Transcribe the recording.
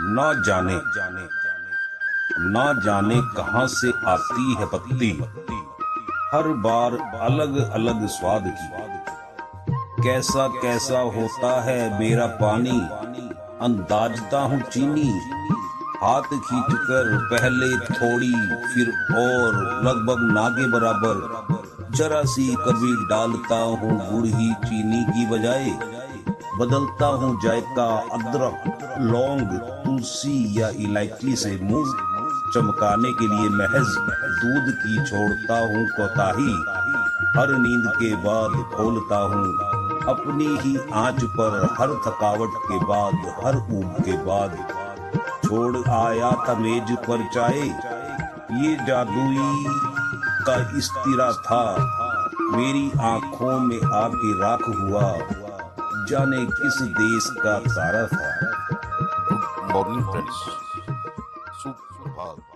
ना जाने ना जाने कहाँ से आती है पत्ती। हर बार अलग अलग स्वाद की। कैसा कैसा होता है मेरा पानी, अंदाजता हूँ चीनी। हाथ खींचकर पहले थोड़ी, फिर और, लगभग नागे बराबर। जरा सी कभी डालता हूँ गुड़ ही चीनी की बजाय। बदलता हूँ जायका अदरक। लौंग, तुलसी या इलायची से मुँह चमकाने के लिए महज दूध की छोड़ता हूँ कोताही। हर नींद के बाद खोलता हूँ। अपनी ही आँच पर हर थकावट के बाद, हर ऊब के बाद। छोड़ आया था मेज पर चाय, ये जादुई का इस्तिरा था। मेरी आँखों में आके राख हुआ, जाने किस देश का तारा था। for inference. Super.